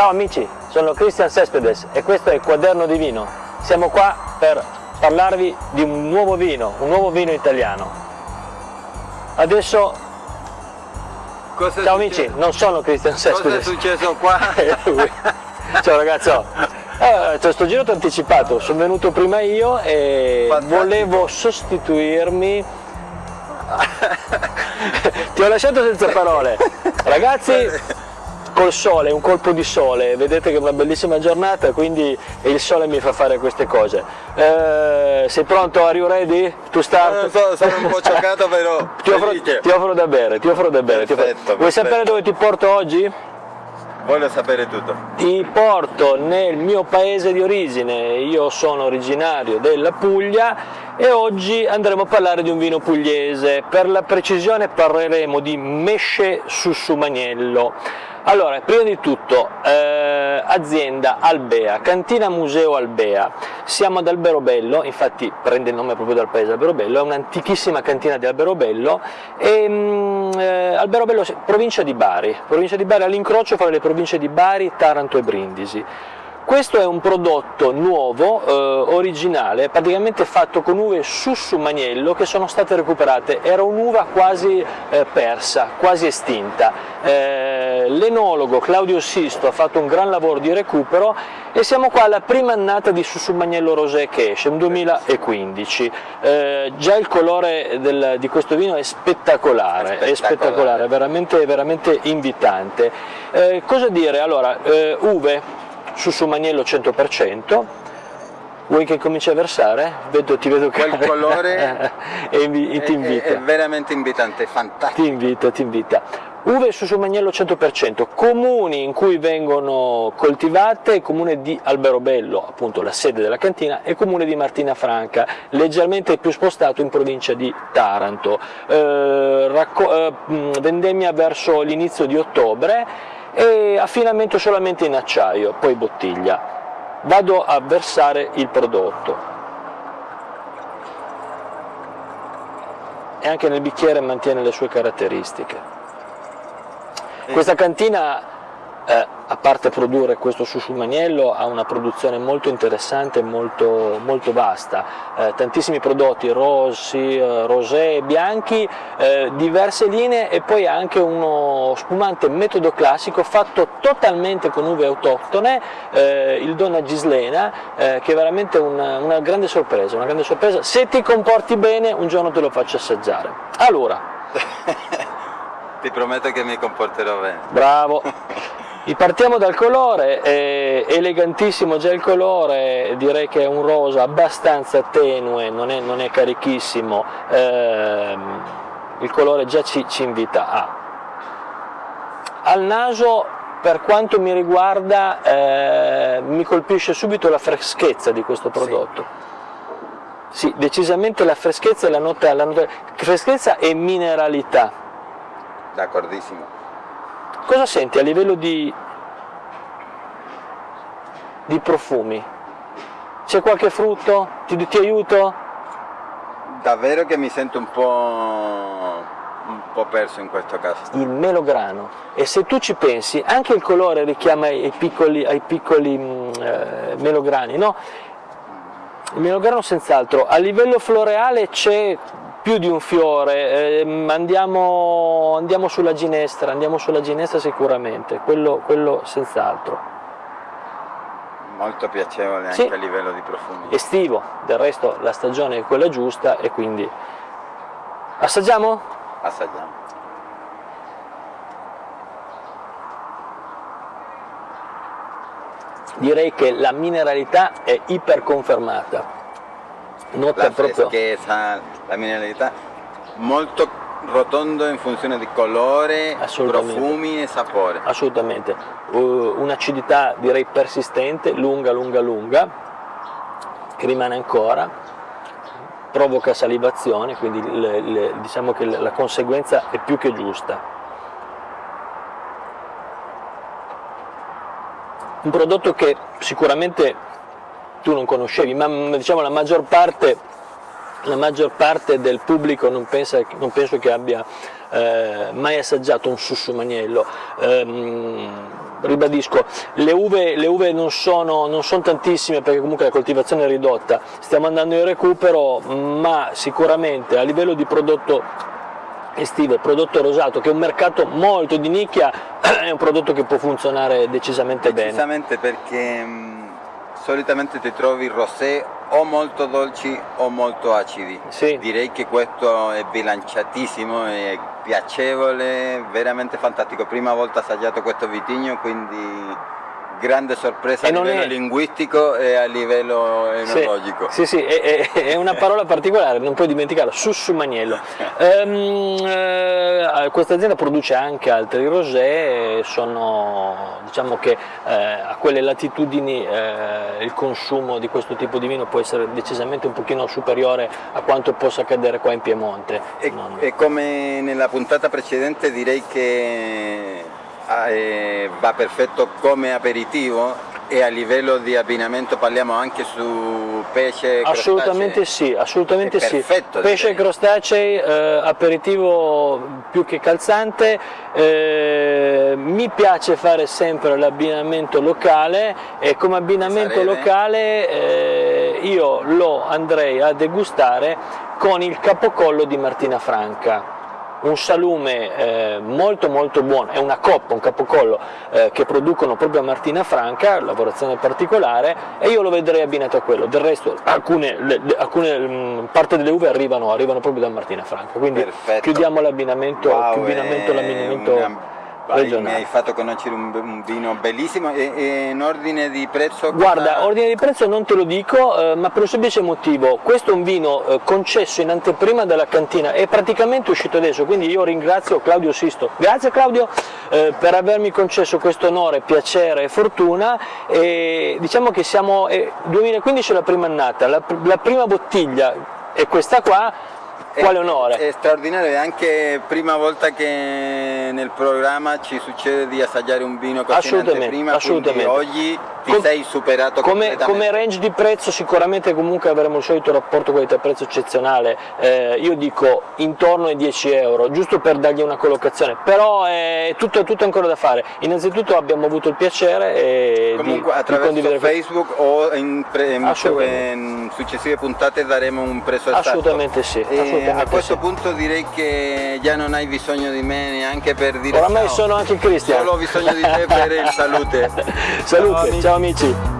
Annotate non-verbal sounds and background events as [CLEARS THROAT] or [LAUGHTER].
Ciao amici, sono Cristian Cespedes e questo è il Quaderno di Vino. Siamo qua per parlarvi di un nuovo vino, un nuovo vino italiano. Adesso, Cosa ciao amici, non sono Cristian Cosa è Cespedes. successo qua? [LAUGHS] Ciao ragazzo. Eh, cioè, sto giro ti ho anticipato, sono venuto prima io e Fantastico. volevo sostituirmi. [LAUGHS] ti ho lasciato senza parole. Ragazzi, col sole, un colpo di sole, vedete che è una bellissima giornata, quindi il sole mi fa fare queste cose. Eh, sei pronto? Are you ready to start? Non so, sono un po' [LAUGHS] scioccato però Ti offro, ti offro da bere, ti offro da bere. ti offro- Perfetto, Vuoi perfetto. sapere dove ti porto oggi? Voglio sapere tutto. Ti porto nel mio paese di origine, io sono originario della Puglia e oggi andremo a parlare di un vino pugliese, per la precisione parleremo di Mesce Sussumaniello. Allora, prima di tutto, eh, azienda Albea, cantina museo Albea, siamo ad Alberobello, infatti prende il nome proprio dal paese Alberobello, è un'antichissima cantina di Alberobello, e, mm, eh, Alberobello, provincia di Bari, provincia di Bari all'incrocio fra le province di Bari, Taranto e Brindisi. Questo è un prodotto nuovo, eh, originale, praticamente fatto con uve Sussumaniello che sono state recuperate. Era un'uva quasi eh, persa, quasi estinta. Eh, L'enologo Claudio Sisto ha fatto un gran lavoro di recupero e siamo qua alla prima annata di Sussumaniello Rosé che esce, un 2015. Eh, già il colore del- di questo vino è spettacolare, è Spettacolare. spettacolare, veramente, veramente invitante. Eh, cosa dire? Allora, eh, uve Sussumaniello 100%, vuoi che cominci a versare? Vedo, ti vedo che... Quel colore [LAUGHS] È, invita. è veramente invitante, fantastico. Ti invita, ti invita. Uve Sussumaniello 100%, comuni in cui vengono coltivate, comune di Alberobello, appunto la sede della cantina, e comune di Martina Franca, leggermente più spostato in provincia di Taranto. Eh, eh, vendemmia verso l'inizio di ottobre e affinamento solamente in acciaio, poi bottiglia. Vado a versare il prodotto. E anche nel bicchiere mantiene le sue caratteristiche. Questa cantina, eh, a parte produrre questo susciumaniello, ha una produzione molto interessante, molto, molto vasta, Eh, tantissimi prodotti rossi, eh, rosé, bianchi, eh, diverse linee e poi anche uno spumante metodo classico fatto totalmente con uve autoctone, eh, il Donna Gislena, che è veramente una, una grande sorpresa, una grande sorpresa. Se ti comporti bene un giorno te lo faccio assaggiare. Allora, [LAUGHS] Ti prometto che mi comporterò bene. Bravo. [LAUGHS] Partiamo dal colore, è elegantissimo già il colore, direi che è un rosa abbastanza tenue, non è, non è carichissimo, ehm, il colore già ci, ci invita a. Al naso, per quanto mi riguarda, eh, mi colpisce subito la freschezza di questo prodotto. Sì, decisamente la freschezza e la nota, la nota freschezza e mineralità. D'accordissimo. Cosa senti a livello di, di profumi? C'è qualche frutto? Ti, ti aiuto? Davvero che mi sento un po', un po' perso in questo caso. Il melograno. E se tu ci pensi, anche il colore richiama ai piccoli, ai piccoli mm, eh, melograni, no? Il melograno senz'altro. A livello floreale c'è più di un fiore, ehm, andiamo, andiamo sulla ginestra, andiamo sulla ginestra sicuramente, quello, quello senz'altro. Molto piacevole anche Sì. a livello di profumi. estivo, del resto la stagione è quella giusta e quindi assaggiamo? Assaggiamo. Direi che la mineralità è iperconfermata. Nota La proprio freschezza, la mineralità, molto rotondo in funzione di colore, profumi e sapore. assolutamente uh, un'acidità direi persistente, lunga, lunga, lunga, che rimane ancora, provoca salivazione, quindi le- le- diciamo che la conseguenza è più che giusta. Un prodotto che sicuramente tu non conoscevi, ma mm, diciamo la maggior parte, la maggior parte del pubblico non, pensa- non penso che abbia eh, mai assaggiato un sussumaniello. Ehm, ribadisco, le uve, le uve non, sono, non sono tantissime perché comunque la coltivazione è ridotta, stiamo andando in recupero, ma sicuramente a livello di prodotto estivo, prodotto rosato, che è un mercato molto di nicchia, [CLEARS THROAT] è un prodotto che può funzionare decisamente, decisamente bene. perché mh, solitamente ti trovi rosé o molto dolci o molto acidi. Sì. Direi che questo è bilanciatissimo, è piacevole, veramente fantastico. Prima volta assaggiato questo vitigno, quindi grande sorpresa a livello è... linguistico e a livello enologico. Sì, sì, sì è, è, una parola particolare, non puoi dimenticarla, sussumaniello. um, eh, questa azienda produce anche altri rosé, sono, diciamo che eh, a quelle latitudini eh, il consumo di questo tipo di vino può essere decisamente un pochino superiore a quanto possa accadere qua in Piemonte. E, non... e come nella puntata precedente direi che eh, va perfetto come aperitivo e a livello di abbinamento parliamo anche su pesce assolutamente sì assolutamente sì. perfetto, pesce e crostacei eh, aperitivo più che calzante. Eh, mi piace fare sempre l'abbinamento locale e come abbinamento locale eh, io lo andrei a degustare con il capocollo di Martina Franca un salume eh, molto molto buono, è una coppa, un capocollo eh, che producono proprio a Martina Franca, lavorazione particolare, e io lo vedrei abbinato a quello, del resto alcune, le, alcune mh, mm, parte delle uve arrivano, arrivano, proprio da Martina Franca, quindi Perfetto. chiudiamo l'abbinamento, wow, l'abbinamento regionale. Mi hai fatto conoscere un, un vino bellissimo e, e, in ordine di prezzo? Guarda, cosa... ordine di prezzo non te lo dico, eh, ma per un semplice motivo, questo è un vino eh, concesso in anteprima dalla cantina, è praticamente uscito adesso, quindi io ringrazio Claudio Sisto. Grazie Claudio eh, per avermi concesso questo onore, piacere e fortuna e diciamo che siamo, 2015 è la prima annata, la, la prima bottiglia è questa qua, quale onore! È, è straordinario, è anche prima volta che nel programma ci succede di assaggiare un vino così assolutamente, prima, assolutamente. oggi ti Com sei superato come, come, range di prezzo sicuramente comunque avremo il solito rapporto qualità-prezzo eccezionale, eh, io dico intorno ai 10 euro, giusto per dargli una collocazione, però è tutto, tutto ancora da fare. Innanzitutto abbiamo avuto il piacere e comunque di, attraverso di Facebook o in, in, in, successive puntate daremo un prezzo esatto. Assolutamente sì. Assolutamente a questo sì. punto direi che già non hai bisogno di me neanche per dire Oramai ciao. sono anche Cristian. Solo ho bisogno di te per il salute. [LAUGHS] salute, ciao amici. Ciao amici.